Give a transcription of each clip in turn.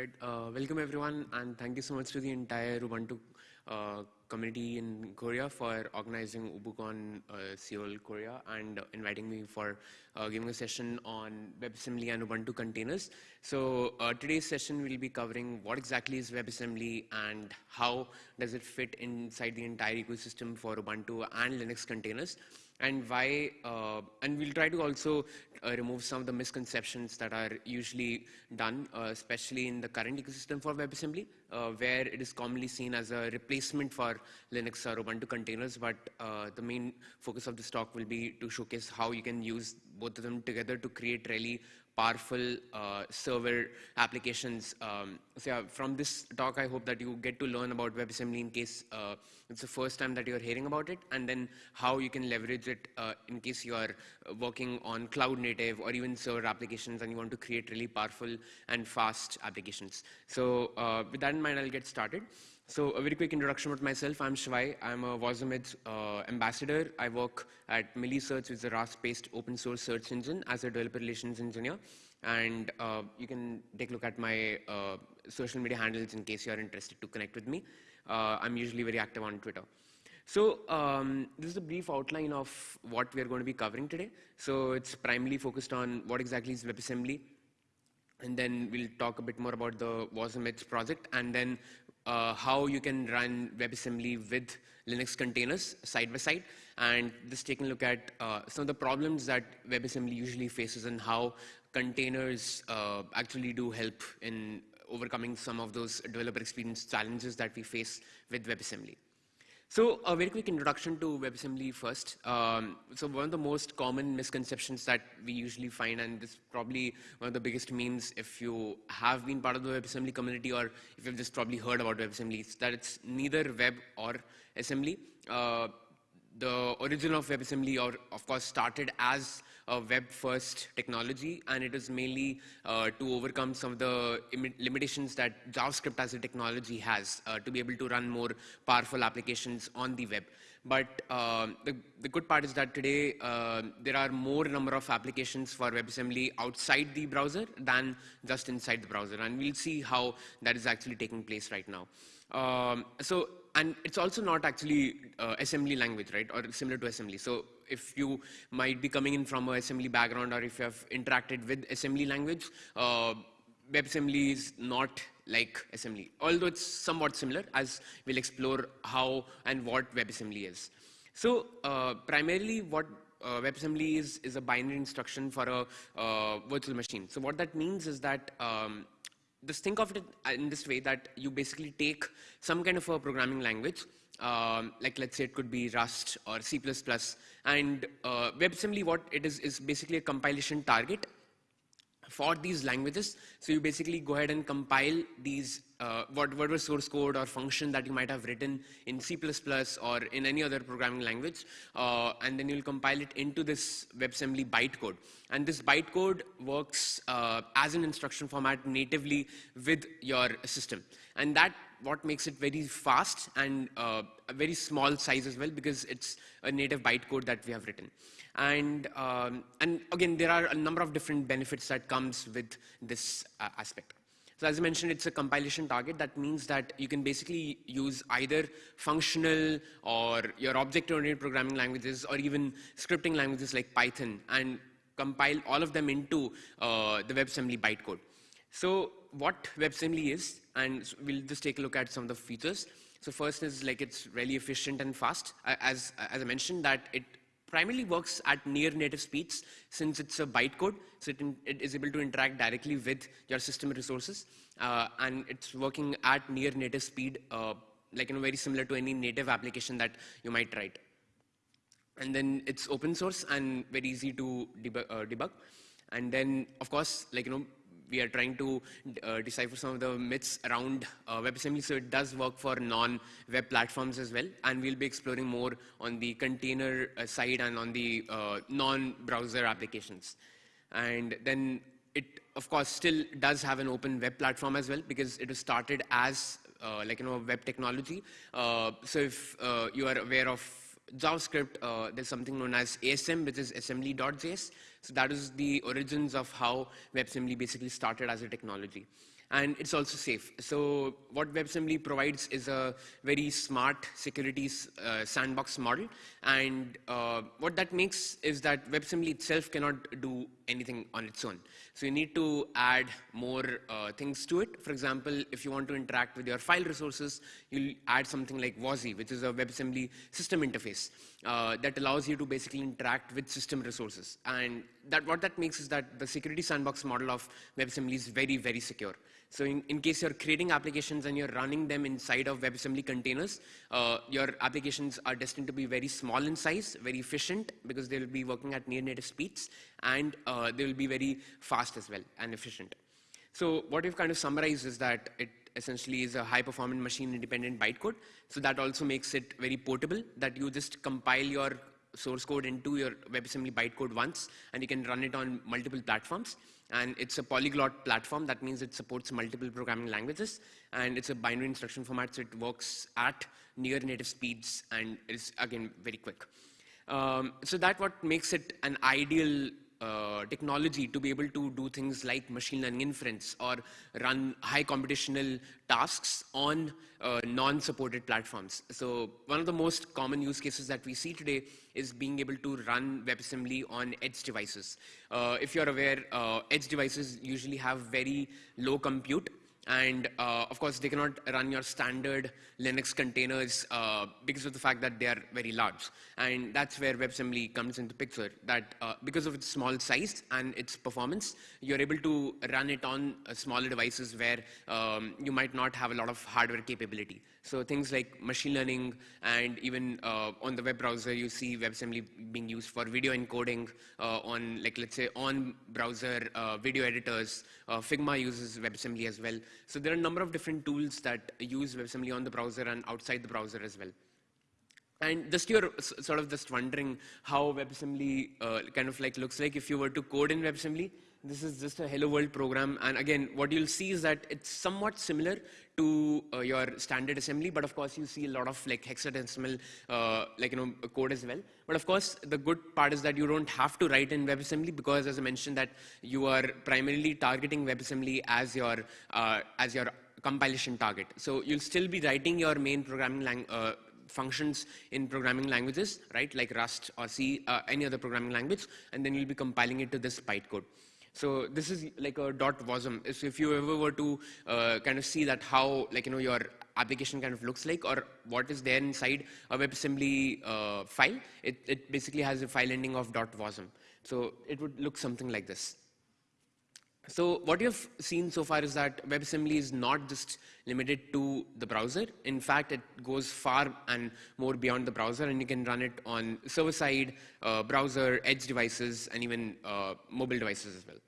Uh, welcome everyone, and thank you so much to the entire Ubuntu uh, community in Korea for organizing UbuCon uh, Seoul, Korea, and inviting me for uh, giving a session on WebAssembly and Ubuntu containers. So uh, today's session will be covering what exactly is WebAssembly and how does it fit inside the entire ecosystem for Ubuntu and Linux containers and why, uh, and we'll try to also uh, remove some of the misconceptions that are usually done, uh, especially in the current ecosystem for WebAssembly, uh, where it is commonly seen as a replacement for Linux or Ubuntu containers, but uh, the main focus of this talk will be to showcase how you can use both of them together to create really powerful uh, server applications. Um, so yeah, from this talk, I hope that you get to learn about WebAssembly in case uh, it's the first time that you're hearing about it, and then how you can leverage it uh, in case you are working on cloud native or even server applications and you want to create really powerful and fast applications. So uh, with that in mind, I'll get started. So a very quick introduction about myself. I'm Shivay. I'm a WasmEdge uh, ambassador. I work at Meilisearch, which is a Rust-based open source search engine as a developer relations engineer. And uh, you can take a look at my uh, social media handles in case you are interested to connect with me. Uh, I'm usually very active on Twitter. So um, this is a brief outline of what we are going to be covering today. So it's primarily focused on what exactly is WebAssembly, and then we'll talk a bit more about the WasmEdge project, and then uh, how you can run WebAssembly with Linux containers side by side, and just taking a look at uh, some of the problems that WebAssembly usually faces and how containers uh, actually do help in overcoming some of those developer experience challenges that we face with WebAssembly. So a very quick introduction to WebAssembly first. Um, so one of the most common misconceptions that we usually find, and this is probably one of the biggest memes if you have been part of the WebAssembly community or if you've just probably heard about WebAssembly, is that it's neither web or assembly. Uh, the origin of WebAssembly, or of course, started as a web-first technology, and it is mainly uh, to overcome some of the limitations that JavaScript as a technology has uh, to be able to run more powerful applications on the web. But uh, the, the, good part is that today uh, there are more number of applications for WebAssembly outside the browser than just inside the browser, and we'll see how that is actually taking place right now. Um, so and it's also not actually uh, assembly language, right, or similar to assembly. So if you might be coming in from a assembly background or if you have interacted with assembly language, uh, WebAssembly is not like assembly, although it's somewhat similar as we'll explore how and what WebAssembly is. So uh, primarily what uh, WebAssembly is, is a binary instruction for a uh, virtual machine. So what that means is that um, just think of it in this way that you basically take some kind of a programming language, um, like let's say it could be Rust or C++, and uh, WebAssembly, what it is, is basically a compilation target for these languages. So you basically go ahead and compile these, uh, what whatever source code or function that you might have written in C++ or in any other programming language, uh, and then you'll compile it into this WebAssembly bytecode. And this bytecode works uh, as an instruction format natively with your system. And that what makes it very fast and uh, a very small size as well because it's a native bytecode that we have written. And, um, and again, there are a number of different benefits that comes with this uh, aspect. So as I mentioned, it's a compilation target. That means that you can basically use either functional or your object-oriented programming languages or even scripting languages like Python and compile all of them into uh, the WebAssembly bytecode. So what WebAssembly is, and we'll just take a look at some of the features. So first is like it's really efficient and fast. As, as I mentioned that it primarily works at near native speeds since it's a bytecode, so it, in, it is able to interact directly with your system resources. Uh, and it's working at near native speed, uh, like know, very similar to any native application that you might write. And then it's open source and very easy to. Uh, debug. And then, of course, like you know, we are trying to uh, decipher some of the myths around uh, WebAssembly. So it does work for non-web platforms as well. And we'll be exploring more on the container uh, side and on the uh, non-browser applications. And then it, of course, still does have an open web platform as well because it was started as uh, like, you know, web technology. So if you are aware of JavaScript, there's something known as ASM, which is assembly.js. So that is the origins of how WebAssembly basically started as a technology. and it's also safe. So what WebAssembly provides is a very smart security uh, sandbox model. And uh, what that makes is that WebAssembly itself cannot do anything on its own. So you need to add more uh, things to it. For example, if you want to interact with your file resources, you'll add something like WASI, which is a WebAssembly system interface uh, that allows you to basically interact with system resources. And that, what that makes is that the security sandbox model of WebAssembly is very, very secure. So in, in case you're creating applications and you're running them inside of WebAssembly containers, uh, your applications are destined to be very small in size, very efficient, because they'll be working at near native speeds, and uh, they will be very fast as well and efficient. So what we've kind of summarized is that it essentially is a high performance machine independent bytecode. So that also makes it very portable that you just compile your source code into your WebAssembly bytecode once and you can run it on multiple platforms and it's a polyglot platform. That means it supports multiple programming languages, and it's a binary instruction format, so it works at near native speeds and is again very quick. Um, so that what makes it an ideal uh, technology to be able to do things like machine learning inference or run high computational tasks on uh, non-supported platforms. So one of the most common use cases that we see today is being able to run WebAssembly on edge devices. Uh, if you're aware, uh, edge devices usually have very low compute and uh, of course, they cannot run your standard Linux containers uh, because of the fact that they are very large. And that's where WebAssembly comes into picture, that uh, because of its small size and its performance, you're able to run it on uh, smaller devices where um, you might not have a lot of hardware capability. So things like machine learning and even uh, on the web browser, you see WebAssembly being used for video encoding uh, on, like, let's say, on browser video editors. Uh, Figma uses WebAssembly as well. So there are a number of different tools that use WebAssembly on the browser and outside the browser as well. And just you're sort of just wondering how WebAssembly uh, kind of like looks like if you were to code in WebAssembly. This is just a hello world program. And again, what you'll see is that it's somewhat similar to uh, your standard assembly, but of course you see a lot of like hexadecimal, uh, like, you know, code as well. But of course, the good part is that you don't have to write in WebAssembly because as I mentioned that you are primarily targeting WebAssembly as your, uh, as your compilation target. So you'll still be writing your main programming language, uh, functions in programming languages, right, like Rust or C, uh, any other programming language, and then you'll be compiling it to this bytecode. So this is like a dot wasm. So if you ever were to uh, kind of see that how like you know your application kind of looks like or what is there inside a WebAssembly uh, file, it, it basically has a file ending of dot wasm. So it would look something like this. So what you've seen so far is that WebAssembly is not just limited to the browser. In fact, it goes far and more beyond the browser, and you can run it on server-side, uh, browser, edge devices, and even uh, mobile devices as well.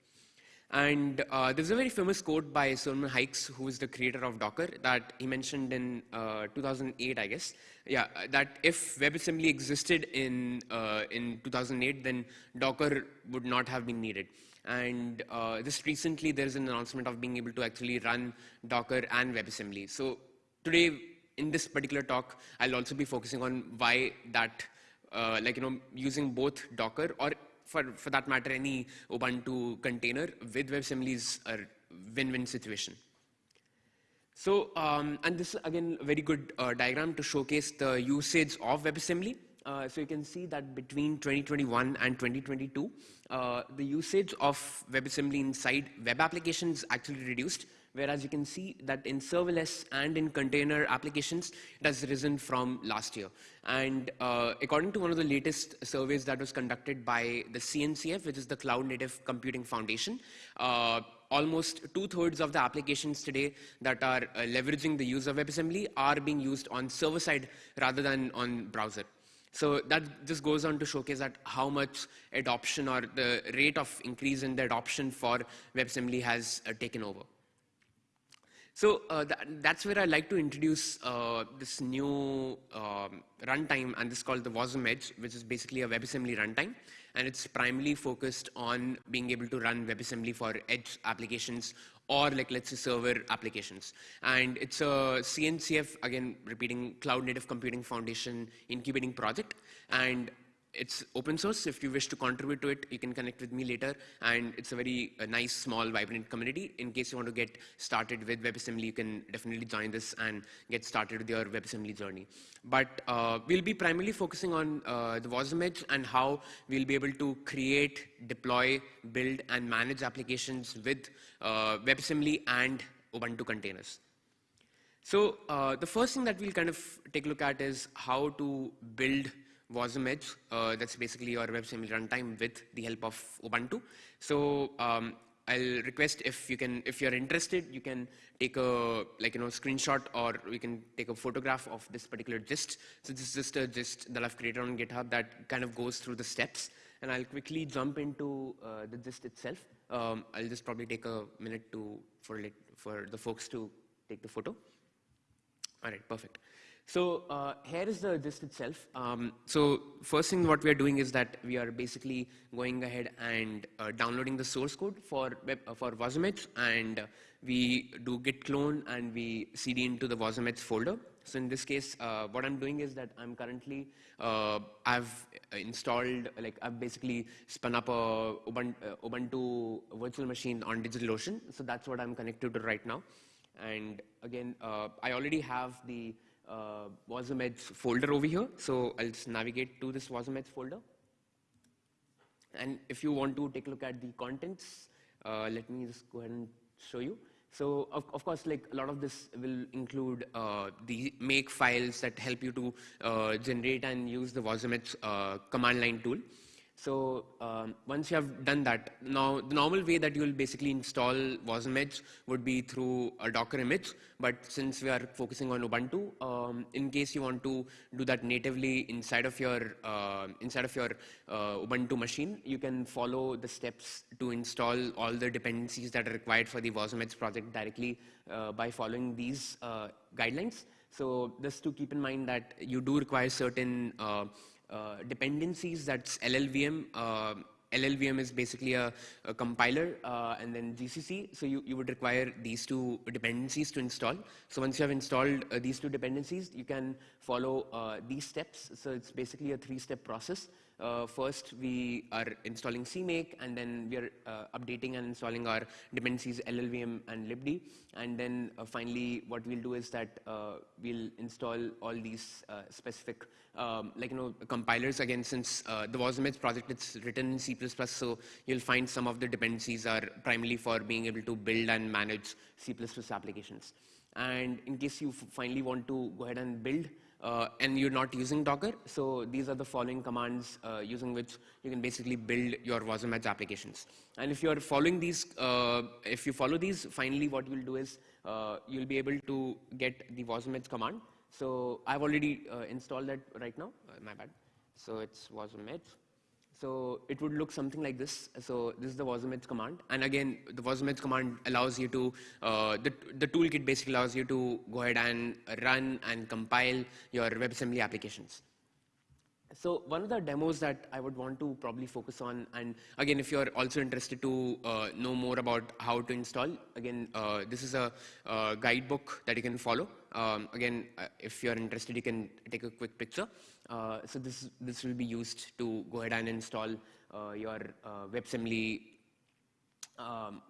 And uh, there's a very famous quote by Solomon Hykes, who is the creator of Docker, that he mentioned in uh, 2008, I guess. Yeah, that if WebAssembly existed in, uh, in 2008, then Docker would not have been needed. And uh, just recently, there's an announcement of being able to actually run Docker and WebAssembly. So today, in this particular talk, I'll also be focusing on why that, uh, like, you know, using both Docker or for, for that matter, any Ubuntu container with WebAssembly is a win-win situation. So, um, and this is again a very good uh, diagram to showcase the usage of WebAssembly. Uh, so you can see that between 2021 and 2022, uh, the usage of WebAssembly inside web applications actually reduced, whereas you can see that in serverless and in container applications, it has risen from last year. And uh, according to one of the latest surveys that was conducted by the CNCF, which is the Cloud Native Computing Foundation, uh, almost two-thirds of the applications today that are uh, leveraging the use of WebAssembly are being used on server side rather than on browser. So that just goes on to showcase that how much adoption or the rate of increase in the adoption for WebAssembly has uh, taken over. So uh, that's where I like to introduce uh, this new um, runtime, and this is called the WasmEdge, which is basically a WebAssembly runtime, and it's primarily focused on being able to run WebAssembly for edge applications or like let's say server applications. And it's a CNCF, again, repeating Cloud Native Computing Foundation incubating project. And it's open source. If you wish to contribute to it, you can connect with me later. And it's a very a nice, small, vibrant community. In case you want to get started with WebAssembly, you can definitely join this and get started with your WebAssembly journey. But uh, we'll be primarily focusing on uh, the WasmEdge and how we'll be able to create, deploy, build, and manage applications with uh, WebAssembly and Ubuntu containers. So uh, the first thing that we'll kind of take a look at is how to build WasmEdge. Uh, that's basically your WebAssembly runtime with the help of Ubuntu. So um, I'll request if you can, if you're interested, you can take a like you know screenshot or you can take a photograph of this particular gist. So this is just a gist that I've created on GitHub that kind of goes through the steps. And I'll quickly jump into uh, the gist itself. Um, I'll just probably take a minute to for for the folks to take the photo. All right, perfect. So uh, here is the gist itself. Um, so first thing what we are doing is that we are basically going ahead and uh, downloading the source code for web, uh, for WasmEdge and uh, we do git clone and we cd into the WasmEdge folder. So in this case, uh, what I'm doing is that I'm currently, uh, I've installed, like I've basically spun up a Ubuntu, Ubuntu virtual machine on DigitalOcean. So that's what I'm connected to right now. And again, I already have the uh, Wasm folder over here. So I'll just navigate to this Wasm folder. And if you want to take a look at the contents, uh, let me just go ahead and show you. So of, of course, like a lot of this will include uh, the make files that help you to uh, generate and use the Wasm uh, command line tool. So um, once you have done that, now the normal way that you will basically install Wasm would be through a Docker image. But since we are focusing on Ubuntu, um, in case you want to do that natively inside of your uh, inside of your uh, Ubuntu machine, you can follow the steps to install all the dependencies that are required for the Wasm project directly uh, by following these uh, guidelines. So just to keep in mind that you do require certain uh, dependencies, that's LLVM. Uh, LLVM is basically a, a compiler uh, and then GCC. So you, you would require these two dependencies to install. So once you have installed uh, these two dependencies, you can follow uh, these steps. So it's basically a three-step process. Uh, first, we are installing CMake, and then we are uh, updating and installing our dependencies LLVM and libd. And then uh, finally, what we'll do is that uh, we'll install all these uh, specific, um, like you know, compilers. Again, since uh, the Wasm project it's written in C++, so you'll find some of the dependencies are primarily for being able to build and manage C++ applications. And in case you finally want to go ahead and build uh, and you're not using Docker. So these are the following commands uh, using which you can basically build your Wasm applications. And if you're following these, uh, if you follow these, finally what you'll do is uh, you'll be able to get the Wasm command. So I've already uh, installed that right now, uh, my bad. So it's Wasm so it would look something like this. So this is the wasm command. And again, the wasm command allows you to, uh, the, the toolkit basically allows you to go ahead and run and compile your WebAssembly applications. So one of the demos that I would want to probably focus on, and again, if you're also interested to uh, know more about how to install, again, uh, this is a, a, guidebook that you can follow. Um, again, uh, if you're interested, you can take a quick picture. Uh, so this, this will be used to go ahead and install uh, your uh, WebAssembly um,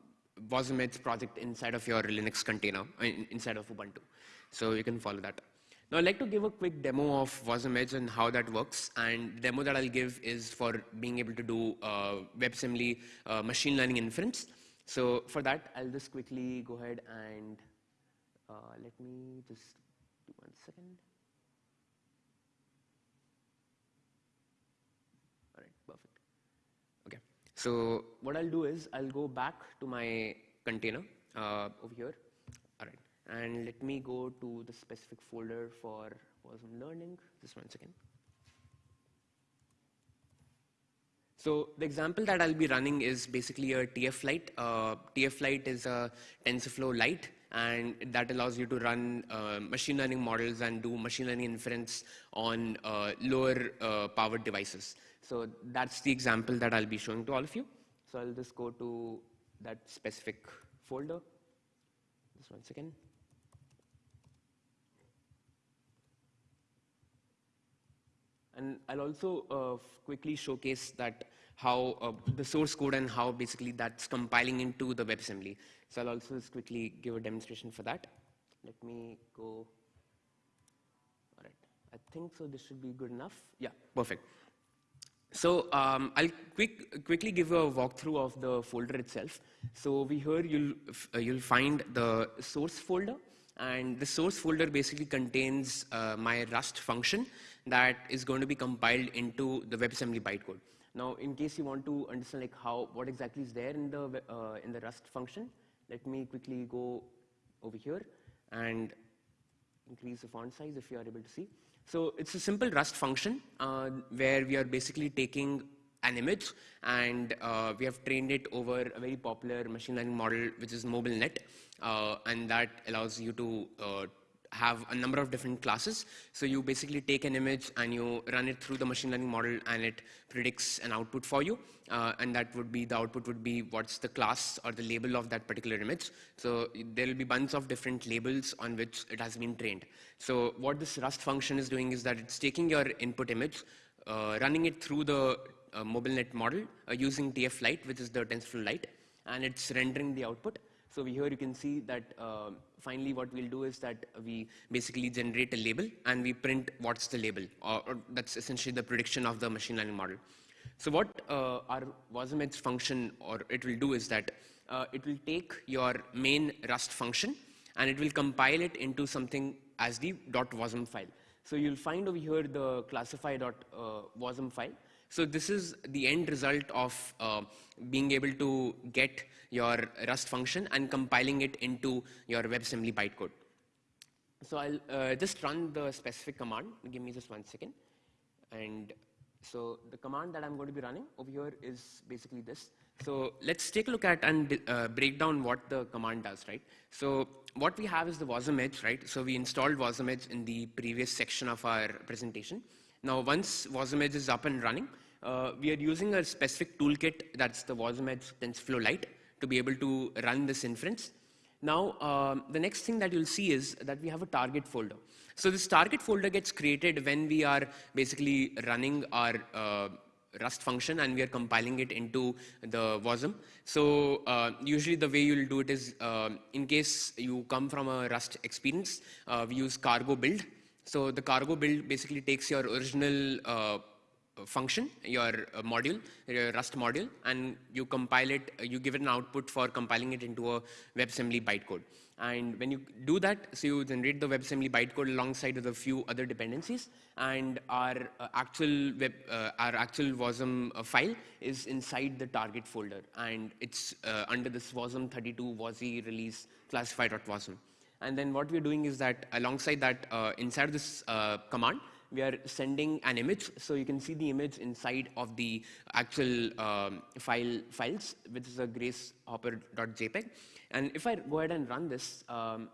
project inside of your Linux container, inside of Ubuntu. So you can follow that. Now I'd like to give a quick demo of Wasm and how that works. And the demo that I'll give is for being able to do uh, WebAssembly uh, machine learning inference. So for that, I'll just quickly go ahead and uh, let me just do one second. So what I'll do is I'll go back to my container uh, over here. All right. And let me go to the specific folder for Wasm learning. Just one second. So the example that I'll be running is basically a TF Lite. Uh, TF Lite is a TensorFlow Lite, and that allows you to run uh, machine learning models and do machine learning inference on uh, lower uh, powered devices. So that's the example that I'll be showing to all of you. So I'll just go to that specific folder. Just one second. And I'll also uh, quickly showcase that how uh, the source code and how basically that's compiling into the WebAssembly. So I'll also just quickly give a demonstration for that. Let me go. All right. I think so this should be good enough. Yeah, perfect. So um, I'll quick, quickly give a walkthrough of the folder itself. So over here you'll, uh, you'll find the source folder and the source folder basically contains uh, my Rust function that is going to be compiled into the WebAssembly bytecode. Now, in case you want to understand like how, what exactly is there in the, uh, in the Rust function, let me quickly go over here and increase the font size if you are able to see. So it's a simple Rust function uh, where we are basically taking an image and uh, we have trained it over a very popular machine learning model which is MobileNet uh, and that allows you to uh, have a number of different classes. So you basically take an image and you run it through the machine learning model and it predicts an output for you. Uh, and that would be, the output would be what's the class or the label of that particular image. So there will be bunch of different labels on which it has been trained. So what this Rust function is doing is that it's taking your input image, uh, running it through the uh, MobileNet model uh, using TF-Lite, which is the TensorFlow Lite, and it's rendering the output. So here you can see that uh, finally what we'll do is that we basically generate a label and we print what's the label, or, or that's essentially the prediction of the machine learning model. So what uh, our wasm function, or it will do is that uh, it will take your main Rust function and it will compile it into something as the .wasm file. So you'll find over here the classify.wasm uh, file. So this is the end result of uh, being able to get your Rust function and compiling it into your WebAssembly bytecode. So I'll uh, just run the specific command. Give me just one second. And so the command that I'm going to be running over here is basically this. So let's take a look at and uh, break down what the command does, right? So what we have is the WasmEdge, right? So we installed WasmEdge in the previous section of our presentation. Now once WasmEdge is up and running, uh, we are using a specific toolkit that's the wasm TensorFlow Lite to be able to run this inference. Now, um, the next thing that you'll see is that we have a target folder. So this target folder gets created when we are basically running our uh, Rust function and we are compiling it into the WASM. So uh, usually the way you'll do it is, uh, in case you come from a Rust experience, uh, we use cargo build. So the cargo build basically takes your original uh, function, your uh, module, your Rust module, and you compile it, uh, you give it an output for compiling it into a WebAssembly bytecode. And when you do that, so you generate the WebAssembly bytecode alongside with a few other dependencies, and our uh, actual web, uh, our actual WASM uh, file is inside the target folder, and it's uh, under this WASM32 WASI release classify.wasm. And then what we're doing is that alongside that, inside this command, we are sending an image. So you can see the image inside of the actual um, file files, which is a gracehopper.jpg. And if I go ahead and run this, um,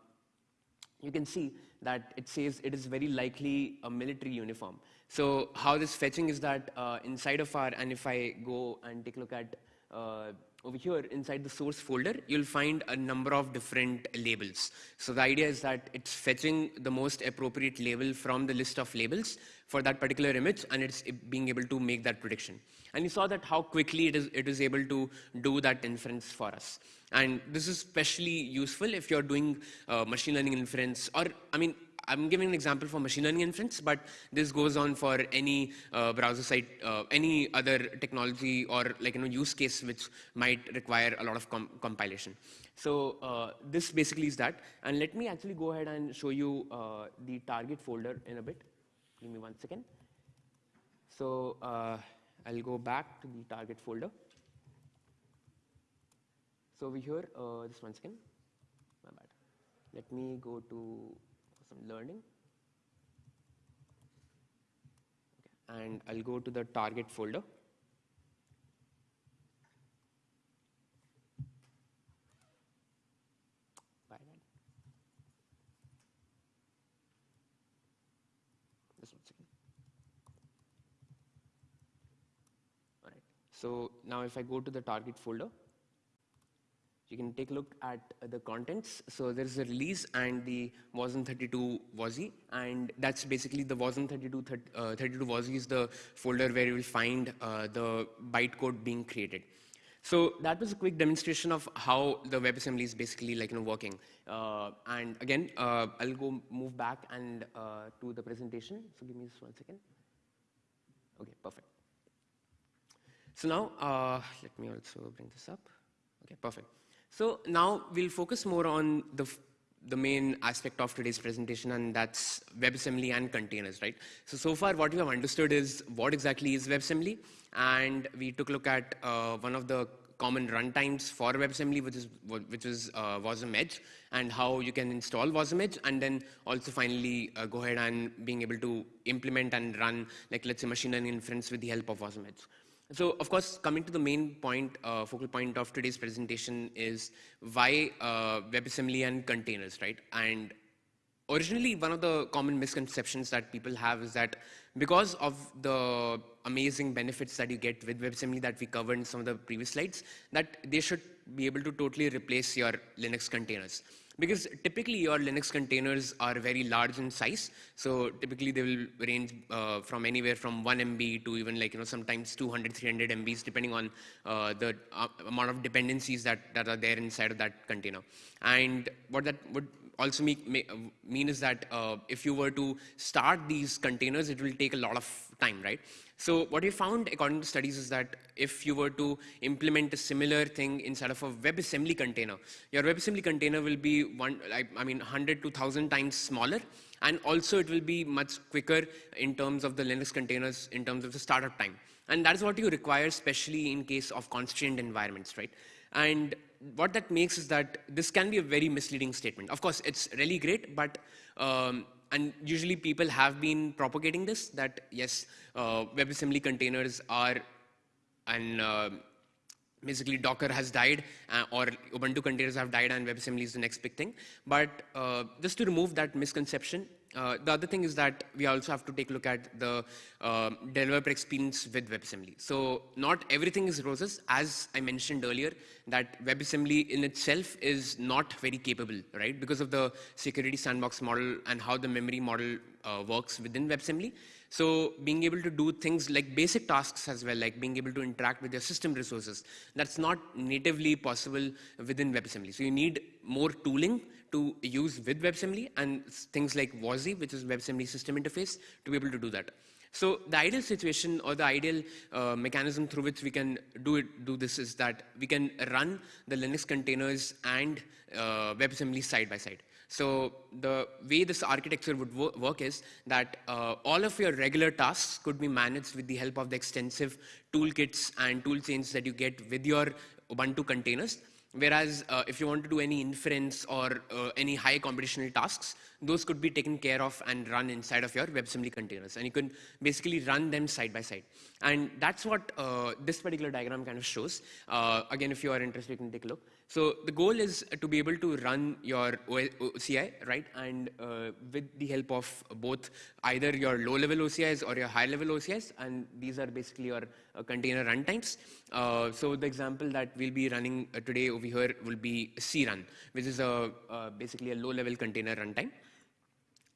you can see that it says it is very likely a military uniform. So how this fetching is that uh, inside of our, and if I go and take a look at uh, over here inside the source folder, you'll find a number of different labels. So the idea is that it's fetching the most appropriate label from the list of labels for that particular image and it's being able to make that prediction. And you saw that how quickly it is, it is able to do that inference for us. And this is especially useful if you're doing uh, machine learning inference or, I mean, I'm giving an example for machine learning inference, but this goes on for any uh, browser site, uh, any other technology or like you know use case which might require a lot of com compilation. So uh, this basically is that. And let me actually go ahead and show you uh, the target folder in a bit. Give me one second. So uh, I'll go back to the target folder. So over here, uh, just one second. My bad. Let me go to Wasm learning. Okay. And I'll go to the target folder. So now if I go to the target folder, you can take a look at the contents. So there's a release and the wasm32 WASI, and that's basically the wasm32 uh, 32 WASI is the folder where you will find uh, the bytecode being created. So that was a quick demonstration of how the WebAssembly is basically like you know working. Uh, and again, uh, I'll go move back and uh, to the presentation. So give me just one second. Okay, perfect. So now uh, let me also bring this up. Okay, perfect. So now we'll focus more on the, the main aspect of today's presentation, and that's WebAssembly and containers, right? So, so far what we have understood is what exactly is WebAssembly, and we took a look at uh, one of the common runtimes for WebAssembly, which is which is uh, WasmEdge, and how you can install WasmEdge, and then also finally uh, go ahead and being able to implement and run, like let's say, machine learning inference with the help of WasmEdge. So, of course, coming to the main point, uh, focal point of today's presentation is why uh, WebAssembly and containers, right? And originally, one of the common misconceptions that people have is that because of the amazing benefits that you get with WebAssembly that we covered in some of the previous slides, that they should be able to totally replace your Linux containers because typically your Linux containers are very large in size. So typically they will range uh, from anywhere from 1 MB to even like, you know, sometimes 200, 300 MBs, depending on uh, the uh, amount of dependencies that, that are there inside of that container. And what that would also make, make, mean is that uh, if you were to start these containers, it will take a lot of time, right? So what we found according to studies is that if you were to implement a similar thing inside of a WebAssembly container, your WebAssembly container will be one, I mean, 100 to 1000 times smaller. And also it will be much quicker in terms of the Linux containers, in terms of the startup time. And that is what you require, especially in case of constrained environments, right? And what that makes is that this can be a very misleading statement. Of course, it's really great, but um, and usually people have been propagating this, that yes, uh, WebAssembly containers are, and uh, basically Docker has died, uh, or Ubuntu containers have died, and WebAssembly is the next big thing. But uh, just to remove that misconception, uh, the other thing is that we also have to take a look at the uh, developer experience with WebAssembly. So not everything is roses. As I mentioned earlier, that WebAssembly in itself is not very capable, right? Because of the security sandbox model and how the memory model uh, works within WebAssembly. So being able to do things like basic tasks as well, like being able to interact with your system resources, that's not natively possible within WebAssembly. So you need more tooling to use with WebAssembly and things like WASI, which is WebAssembly system interface, to be able to do that. So the ideal situation or the ideal uh, mechanism through which we can do it, do this is that we can run the Linux containers and uh, WebAssembly side by side. So the way this architecture would wo work is that uh, all of your regular tasks could be managed with the help of the extensive toolkits and tool chains that you get with your Ubuntu containers. Whereas uh, if you want to do any inference or uh, any high computational tasks, those could be taken care of and run inside of your WebAssembly containers. And you can basically run them side by side. And that's what uh, this particular diagram kind of shows. Uh, again, if you are interested, you can take a look. So the goal is to be able to run your OCI, right? And uh, with the help of both either your low-level OCIs or your high-level OCIs, and these are basically your uh, container runtimes. Uh, so the example that we'll be running uh, today over here will be crun, which is a uh, basically a low-level container runtime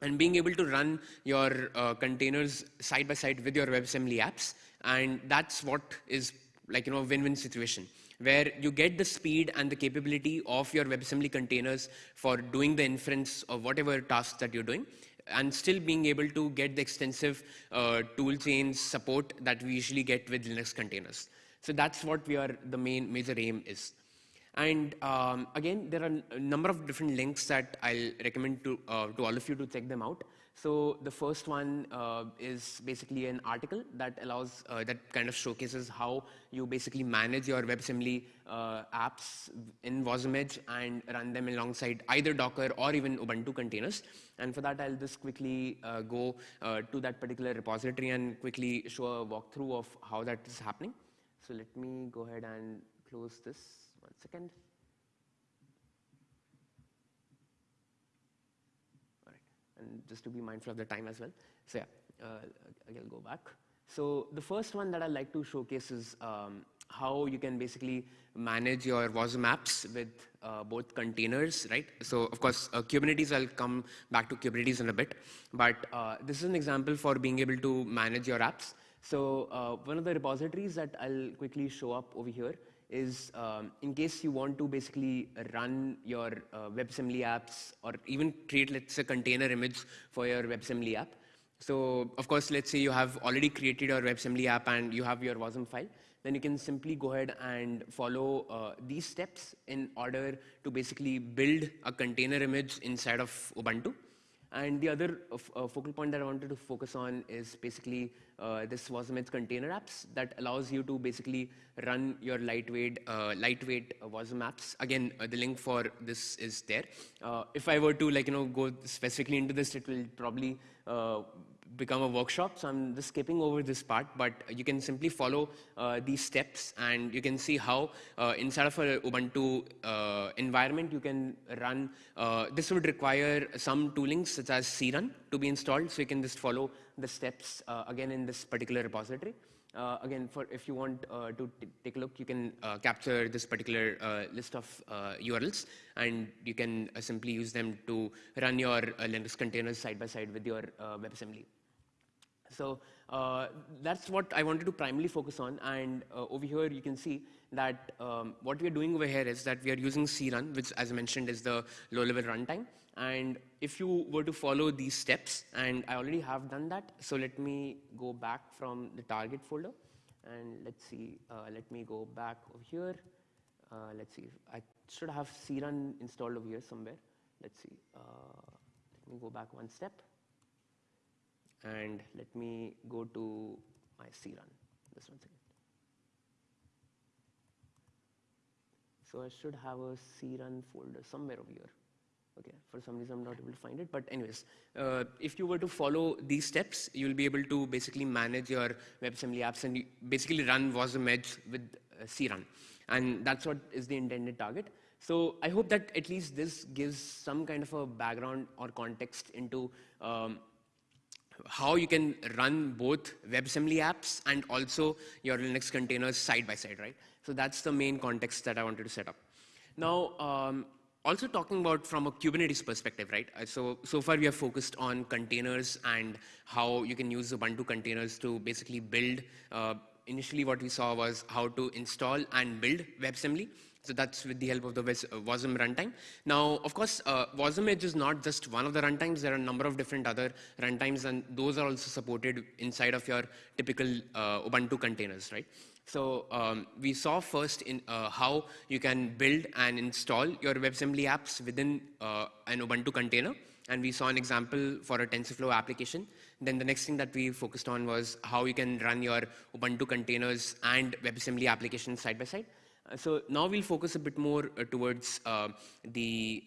and being able to run your uh, containers side by side with your WebAssembly apps. And that's what is like, you know, win-win situation where you get the speed and the capability of your WebAssembly containers for doing the inference of whatever tasks that you're doing and still being able to get the extensive uh, tool support that we usually get with Linux containers. So that's what we are, the main major aim is. And um, again, there are a number of different links that I'll recommend to, uh, to all of you to check them out. So the first one uh, is basically an article that allows, uh, that kind of showcases how you basically manage your WebAssembly uh, apps in WasmEdge and run them alongside either Docker or even Ubuntu containers. And for that, I'll just quickly uh, go uh, to that particular repository and quickly show a walkthrough of how that is happening. So let me go ahead and close this one second. And just to be mindful of the time as well. So yeah, uh, I'll go back. So the first one that I'd like to showcase is um, how you can basically manage your WASM apps with uh, both containers, right? So of course, uh, Kubernetes, I'll come back to Kubernetes in a bit, but uh, this is an example for being able to manage your apps. So uh, one of the repositories that I'll quickly show up over here is um, in case you want to basically run your uh, WebAssembly apps or even create, let's say, container image for your WebAssembly app. So of course, let's say you have already created your WebAssembly app and you have your WASM file, then you can simply go ahead and follow uh, these steps in order to basically build a container image inside of Ubuntu. And the other uh, uh focal point that I wanted to focus on is basically uh, this WASM container apps that allows you to basically run your lightweight, uh, lightweight uh, WASM apps. Again, uh, the link for this is there. if I were to like you know go specifically into this, it will probably become a workshop. So I'm just skipping over this part, but you can simply follow uh, these steps and you can see how uh, inside of a Ubuntu uh, environment you can run. Uh, this would require some toolings such as crun to be installed. So you can just follow the steps uh, again in this particular repository. Uh, again, for if you want uh, to take a look, you can capture this particular list of URLs, and you can simply use them to run your Linux containers side by side with your WebAssembly. So uh, that's what I wanted to primarily focus on. And uh, over here, you can see that um, what we are doing over here is that we are using crun, which as I mentioned is the low-level runtime. And if you were to follow these steps, and I already have done that, so let me go back from the target folder. And let's see, uh, let me go back over here. Uh, let's see, I should have crun installed over here somewhere. Let's see, uh, let me go back one step and let me go to my C crun. Just one second. So I should have a crun folder somewhere over here. Okay, for some reason I'm not able to find it. But anyways, uh, if you were to follow these steps, you'll be able to basically manage your WebAssembly apps and basically run WasmEdge with uh, crun. And that's what is the intended target. So I hope that at least this gives some kind of a background or context into um, how you can run both WebAssembly apps and also your Linux containers side by side, right? So that's the main context that I wanted to set up. Now, um, also talking about from a Kubernetes perspective, right? Uh, so, so far we have focused on containers and how you can use Ubuntu containers to basically build. Uh, initially what we saw was how to install and build WebAssembly. So that's with the help of the WASM runtime. Now, of course, uh, WasmEdge is not just one of the runtimes. There are a number of different other runtimes, and those are also supported inside of your typical uh, Ubuntu containers, right? So um, we saw first in uh, how you can build and install your WebAssembly apps within uh, an Ubuntu container. And we saw an example for a TensorFlow application. Then the next thing that we focused on was how you can run your Ubuntu containers and WebAssembly applications side by side. Uh, so now we'll focus a bit more uh, towards uh, the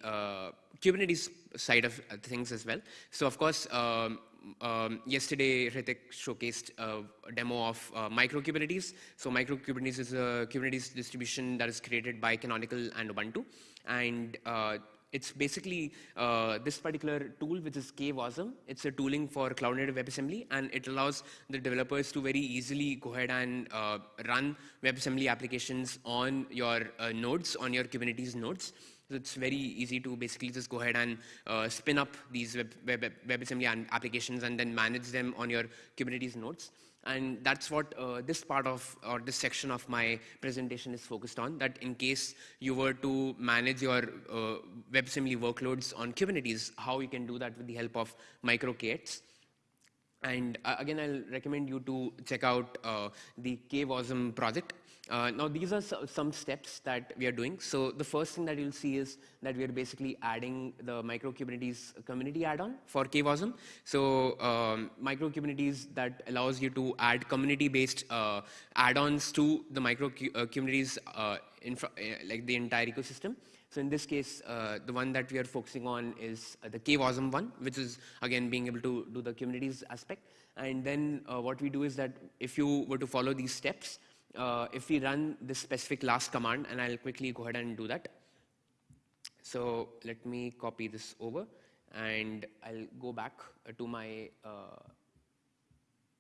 Kubernetes side of things as well. So of course, um, um, yesterday Hritik showcased a demo of uh, micro Kubernetes. So micro Kubernetes is a Kubernetes distribution that is created by Canonical and Ubuntu. And uh, it's basically uh, this particular tool, which is KWASM. It's a tooling for Cloud Native WebAssembly, and it allows the developers to very easily go ahead and uh, run WebAssembly applications on your uh, nodes, on your Kubernetes nodes. So it's very easy to basically just go ahead and uh, spin up these web, web, WebAssembly applications and then manage them on your Kubernetes nodes. And that's what uh, this part of, or this section of my presentation is focused on, that in case you were to manage your uh, WebAssembly workloads on Kubernetes, how you can do that with the help of micro K8s. And uh, again, I'll recommend you to check out uh, the KWASM project. Uh, now, these are some steps that we are doing. So the first thing that you'll see is that we are basically adding the Micro Kubernetes community add-on for KWASM. So um, Micro Kubernetes that allows you to add community-based uh, add-ons to the Micro uh, Kubernetes, uh, like the entire ecosystem. So in this case, uh, the one that we are focusing on is uh, the KWASM one, which is again being able to do the Kubernetes aspect. And then uh, what we do is that if you were to follow these steps, uh, if we run this specific last command, and I'll quickly go ahead and do that. So let me copy this over, and I'll go back uh, to my uh,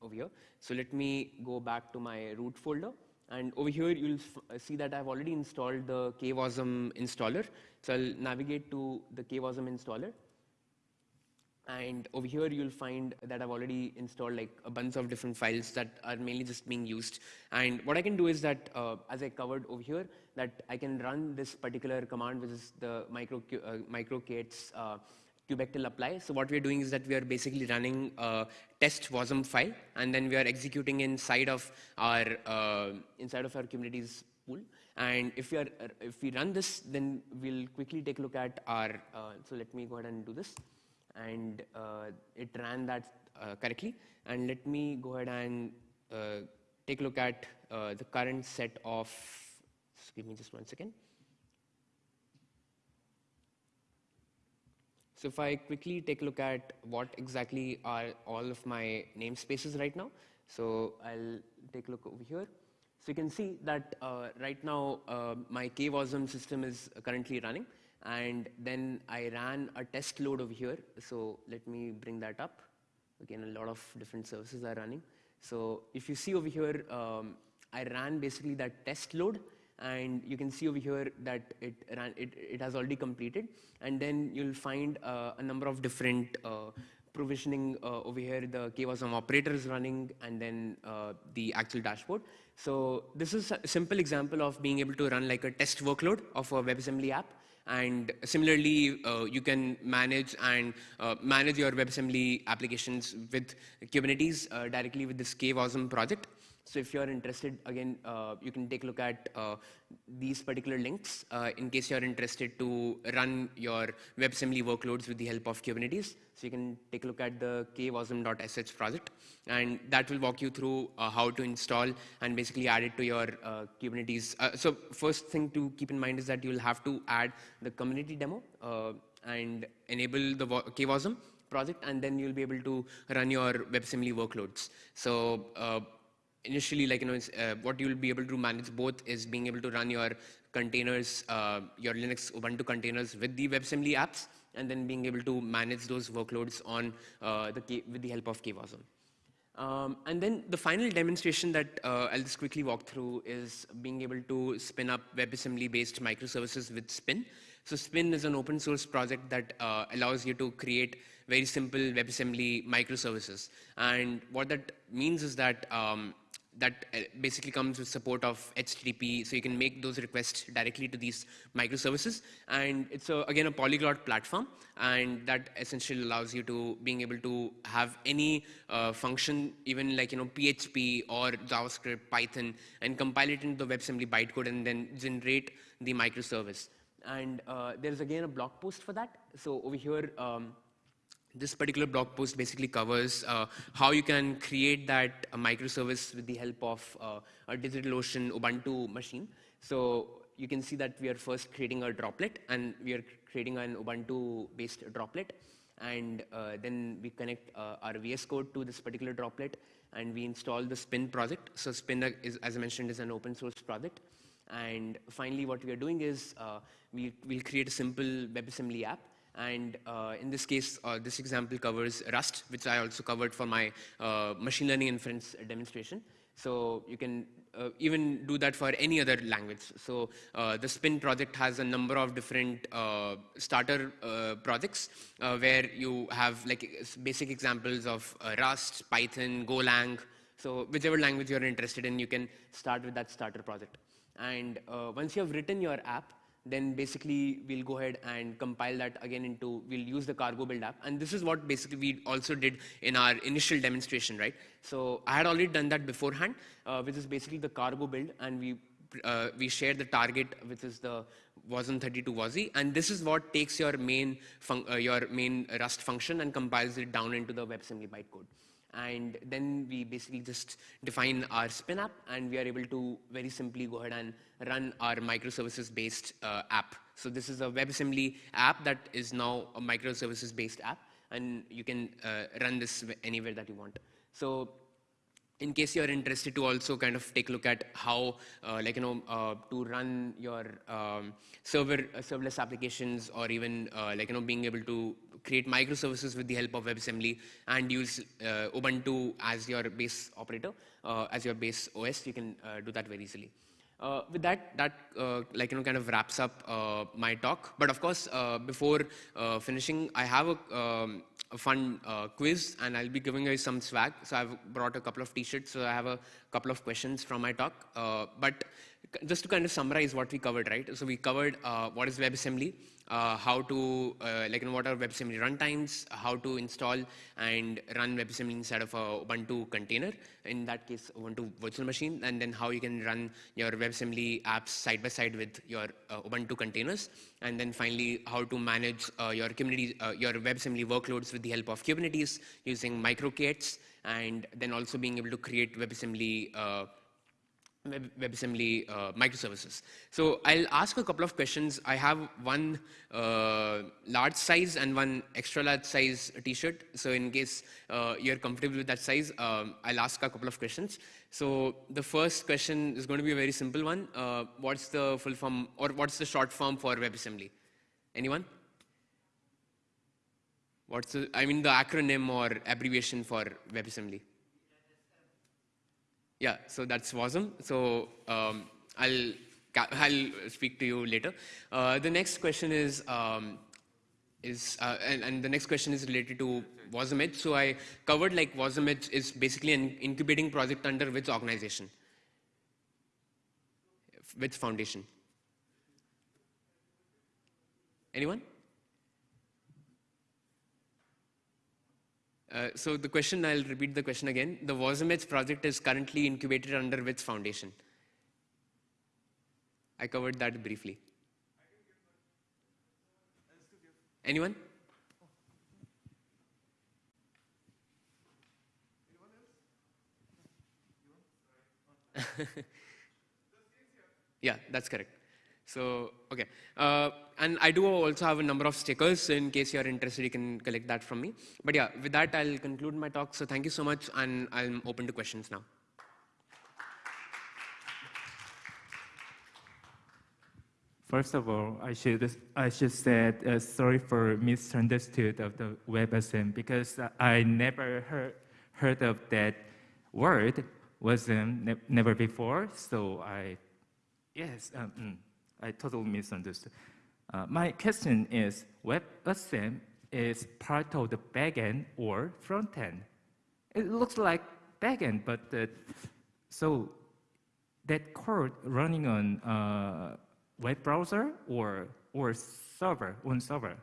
over here. So let me go back to my root folder. And over here, you'll uh, see that I've already installed the KWASM installer. So I'll navigate to the KWASM installer. And over here, you'll find that I've already installed like a bunch of different files that are mainly just being used. And what I can do is that, uh, as I covered over here, that I can run this particular command, which is the micro, uh, microK8s uh, kubectl apply. So what we're doing is that we are basically running a test wasm file, and then we are executing inside of our uh, inside of our Kubernetes pool. And if we are if we run this, then we'll quickly take a look at our. Uh, so let me go ahead and do this, and uh, it ran that uh, correctly. And let me go ahead and uh, take a look at the current set of. Give me just one second. So if I quickly take a look at what exactly are all of my namespaces right now. So I'll take a look over here. So you can see that uh, right now uh, my KWASM system is currently running. And then I ran a test load over here. So let me bring that up. Again, a lot of different services are running. So if you see over here, um, I ran basically that test load and you can see over here that it, ran, it, it has already completed. And then you'll find uh, a number of different uh, provisioning uh, over here. The KWASM operator is running and then uh, the actual dashboard. So this is a simple example of being able to run like a test workload of a WebAssembly app. And similarly, uh, you can manage and uh, manage your WebAssembly applications with Kubernetes uh, directly with this KWASM project. So if you're interested, again, uh, you can take a look at uh, these particular links uh, in case you're interested to run your WebAssembly workloads with the help of Kubernetes. So you can take a look at the kwasm.sh project, and that will walk you through uh, how to install and basically add it to your uh, Kubernetes. Uh, so first thing to keep in mind is that you'll have to add the community demo and enable the kwasm project, and then you'll be able to run your WebAssembly workloads. So initially, like, you know, uh, what you'll be able to manage both is being able to run your containers, uh, your Linux Ubuntu containers with the WebAssembly apps, and then being able to manage those workloads on uh, the K with the help of KWASM. Um, and then the final demonstration that uh, I'll just quickly walk through is being able to spin up WebAssembly-based microservices with Spin. So Spin is an open source project that uh, allows you to create very simple WebAssembly microservices. And what that means is that um, that uh, basically comes with support of HTTP, so you can make those requests directly to these microservices. And it's, a, again, a polyglot platform, and that essentially allows you to being able to have any uh, function, even like, you know, PHP or JavaScript, Python, and compile it into the WebAssembly bytecode and then generate the microservice. And uh, there's again a blog post for that. So over here, um, this particular blog post basically covers uh, how you can create that uh, microservice with the help of uh, a DigitalOcean Ubuntu machine. So you can see that we are first creating a droplet and we are creating an Ubuntu-based droplet. And uh, then we connect uh, our VS Code to this particular droplet and we install the Spin project. So Spin, is, as I mentioned, is an open source project. And finally, what we are doing is uh, we, we'll create a simple WebAssembly app and uh, in this case, uh, this example covers Rust, which I also covered for my uh, machine learning inference demonstration. So you can uh, even do that for any other language. So uh, the Spin project has a number of different uh, starter projects where you have like basic examples of Rust, Python, Golang. So whichever language you're interested in, you can start with that starter project. And once you have written your app, then basically we'll go ahead and compile that again into, we'll use the cargo build app. And this is what basically we also did in our initial demonstration, right? So I had already done that beforehand, uh, which is basically the cargo build. And we, uh, we share the target, which is the wasm32 WASI. And this is what takes your main, uh, your main Rust function and compiles it down into the WebAssembly bytecode and then we basically just define our spin app and we are able to very simply go ahead and run our microservices based uh, app. So this is a WebAssembly app that is now a microservices based app and you can uh, run this anywhere that you want. So in case you're interested to also kind of take a look at how, uh, like, you know, uh, to run your um, server uh, serverless applications or even, uh, like, you know, being able to create microservices with the help of WebAssembly and use Ubuntu as your base operator, as your base OS, you can do that very easily. Uh, with that, that uh, like you know kind of wraps up uh, my talk. But of course, before finishing, I have a, um, a fun quiz, and I'll be giving you some swag. So I've brought a couple of T-shirts. So I have a couple of questions from my talk. but just to kind of summarize what we covered, right? So we covered what is WebAssembly uh, how to, uh, like, you know, what are WebAssembly runtimes, how to install and run WebAssembly inside of a Ubuntu container, in that case, Ubuntu virtual machine, and then how you can run your WebAssembly apps side by side with your uh, Ubuntu containers, and then finally, how to manage uh, your community, uh, your WebAssembly workloads with the help of Kubernetes using micro-K8s, and then also being able to create WebAssembly uh, WebAssembly uh, microservices. So I'll ask a couple of questions. I have one uh, large size and one extra large size t-shirt. So in case uh, you're comfortable with that size, um, I'll ask a couple of questions. So the first question is going to be a very simple one. Uh, what's the full form or what's the short form for WebAssembly? Anyone? What's the, I mean the acronym or abbreviation for WebAssembly? Yeah, so that's awesome. So um, I'll, I'll speak to you later. Uh, the next question is, um, is uh, and, and, the next question is related to WASM So I covered like WASM is basically an incubating project under which organization? Which foundation? Anyone? Uh, so the question, I'll repeat the question again. The WASM project is currently incubated under which foundation? I covered that briefly. Anyone? yeah, that's correct. So, okay. Uh, and I do also have a number of stickers. So in case you're interested, you can collect that from me. But yeah, with that, I'll conclude my talk. So thank you so much. And I'm open to questions now. First of all, I should I should say uh, sorry for misunderstood of the WebAssembly because I never heard heard of that word wasn't ne never before. So I yes um, mm. I totally misunderstood. Uh, my question is, WebAssembly is part of the backend or frontend? It looks like backend, but uh, so that code running on uh, web browser or or server on server?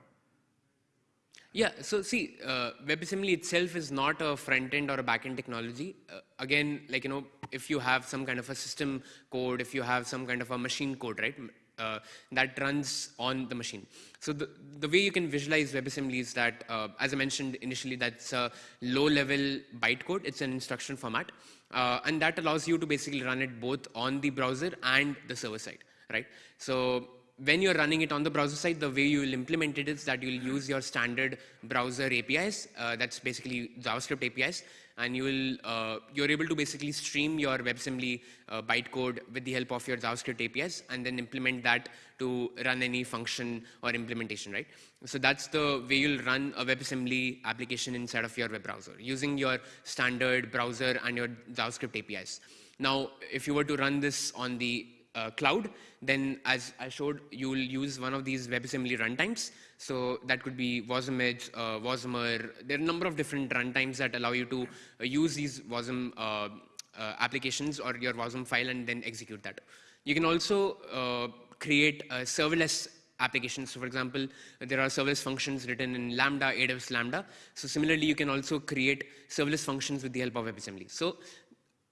Yeah, so see, uh, WebAssembly itself is not a front-end or a back-end technology. Uh, again, like, you know, if you have some kind of a system code, if you have some kind of a machine code, right? Uh, that runs on the machine. So the, the way you can visualize WebAssembly is that, uh, as I mentioned initially, that's a low-level bytecode. It's an instruction format. Uh, and that allows you to basically run it both on the browser and the server side, right? So when you're running it on the browser side, the way you will implement it is that you'll use your standard browser APIs. Uh, that's basically JavaScript APIs and you will, uh, you're able to basically stream your WebAssembly uh, bytecode with the help of your JavaScript APIs and then implement that to run any function or implementation, right? So that's the way you'll run a WebAssembly application inside of your web browser using your standard browser and your JavaScript APIs. Now, if you were to run this on the uh, cloud, then as I showed, you will use one of these WebAssembly runtimes. So that could be WasmEdge, uh, Wasmer. There are a number of different runtimes that allow you to uh, use these WASM uh, uh, applications or your WASM file and then execute that. You can also uh, create serverless applications. So for example, there are serverless functions written in Lambda, AWS Lambda. So similarly, you can also create serverless functions with the help of WebAssembly. So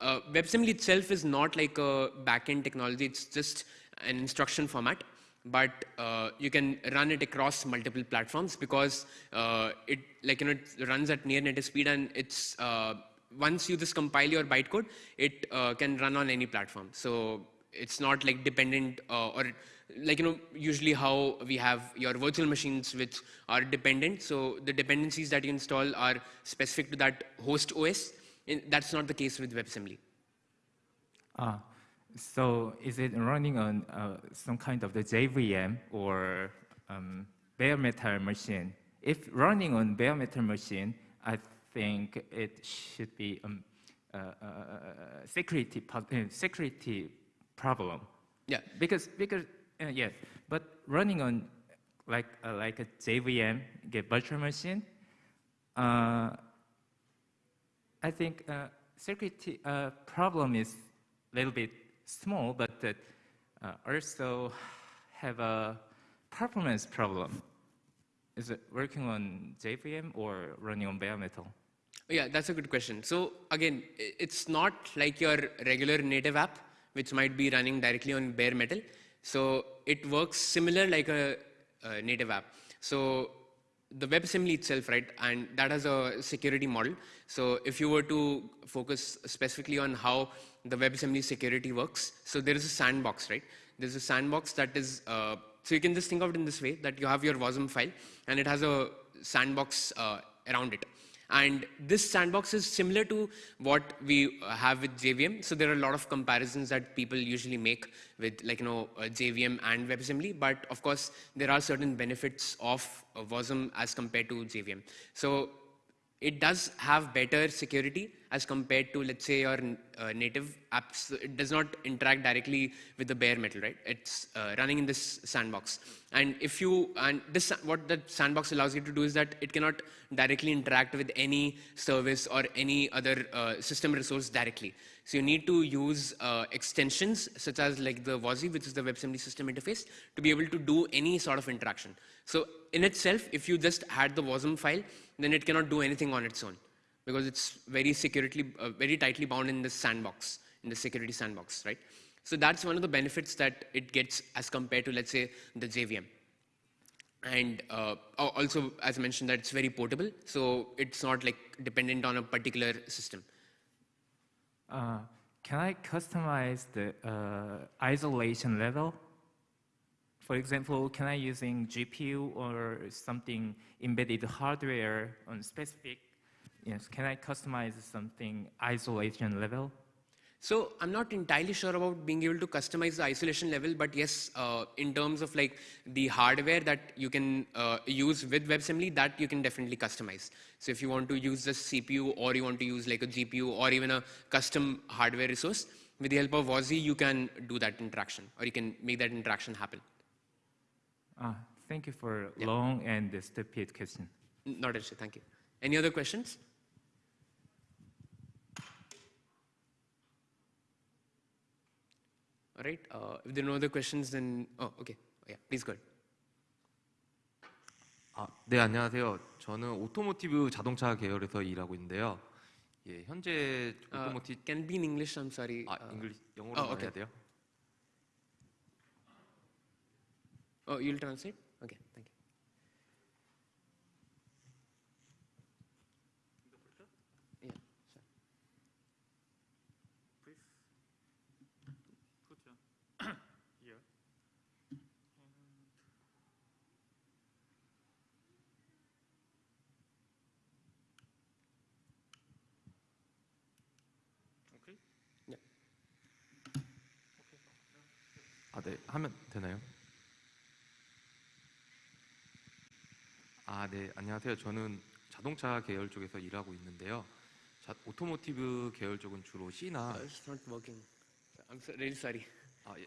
uh, WebAssembly itself is not like a backend technology. It's just an instruction format, but uh, you can run it across multiple platforms because uh, it like you know it runs at near native speed and it's uh, once you just compile your bytecode, it uh, can run on any platform. So it's not like dependent uh, or like you know usually how we have your virtual machines which are dependent. So the dependencies that you install are specific to that host OS in, that's not the case with WebAssembly. Ah, so is it running on uh, some kind of the JVM or um, bare metal machine? If running on bare metal machine, I think it should be um, uh, uh, security, uh, security problem. Yeah. Because, because uh, yes, but running on like, uh, like a JVM, get virtual machine, uh, I think uh, security uh, problem is a little bit small, but uh, also have a performance problem. Is it working on JVM or running on bare metal? Yeah, that's a good question. So again, it's not like your regular native app, which might be running directly on bare metal. So it works similar like a, a native app. So the WebAssembly itself, right, and that has a security model. So if you were to focus specifically on how the WebAssembly security works, so there is a sandbox, right? There's a sandbox that is, uh, so you can just think of it in this way, that you have your WASM file, and it has a sandbox uh, around it. And this sandbox is similar to what we have with JVM. So there are a lot of comparisons that people usually make with like, you know, uh, JVM and WebAssembly. But of course, there are certain benefits of uh, WASM as compared to JVM. So it does have better security as compared to, let's say, your uh, native apps. It does not interact directly with the bare metal, right? It's uh, running in this sandbox. And if you, and this, what the sandbox allows you to do is that it cannot directly interact with any service or any other uh, system resource directly. So you need to use uh, extensions such as like the WASI, which is the WebAssembly system interface, to be able to do any sort of interaction. So in itself, if you just had the WASM file, then it cannot do anything on its own because it's very securely, uh, very tightly bound in the sandbox, in the security sandbox, right? So that's one of the benefits that it gets as compared to, let's say, the JVM. And uh, also, as I mentioned, that it's very portable, so it's not like dependent on a particular system. Uh, can I customize the uh, isolation level? For example, can I using GPU or something embedded hardware on specific? Yes, can I customize something isolation level? So I'm not entirely sure about being able to customize the isolation level, but yes, uh, in terms of like the hardware that you can uh, use with WebAssembly, that you can definitely customize. So if you want to use the CPU or you want to use like a GPU or even a custom hardware resource, with the help of WASI, you can do that interaction or you can make that interaction happen. Uh, thank you for yeah. long and stupid question. Not an issue, thank you. Any other questions? All right. Uh, if there are no other questions, then oh, okay. Yeah, please go ahead. 아, 네 안녕하세요. 저는 오토모티브 자동차 계열에서 일하고 있는데요. 예, 현재 오토모티 uh, can be in English. I'm sorry. 아, uh, 잉글리 영어로 oh, okay. 해야 돼요? Oh, you'll translate? Okay, thank you. 아, 네. 하면 되나요? 아, 네. 안녕하세요. 저는 자동차 계열 쪽에서 일하고 있는데요. 자, 오토모티브 계열 쪽은 주로 C나 uh, It's not working. I'm so, really sorry. 아, 예.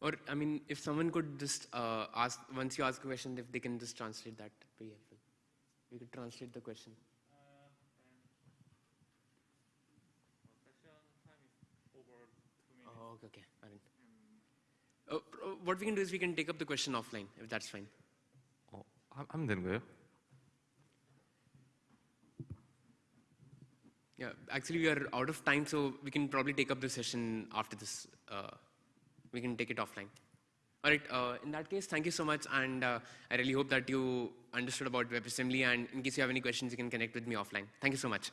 Or, I mean, if someone could just uh, ask, once you ask a question, if they can just translate that, that would be helpful. We could translate the question. okay, okay. Uh, what we can do is we can take up the question offline, if that's fine. 어, 하면 되는 거예요? Yeah, actually we are out of time, so we can probably take up the session after this. Uh, we can take it offline. All right, uh, in that case, thank you so much, and uh, I really hope that you understood about WebAssembly, and in case you have any questions, you can connect with me offline. Thank you so much.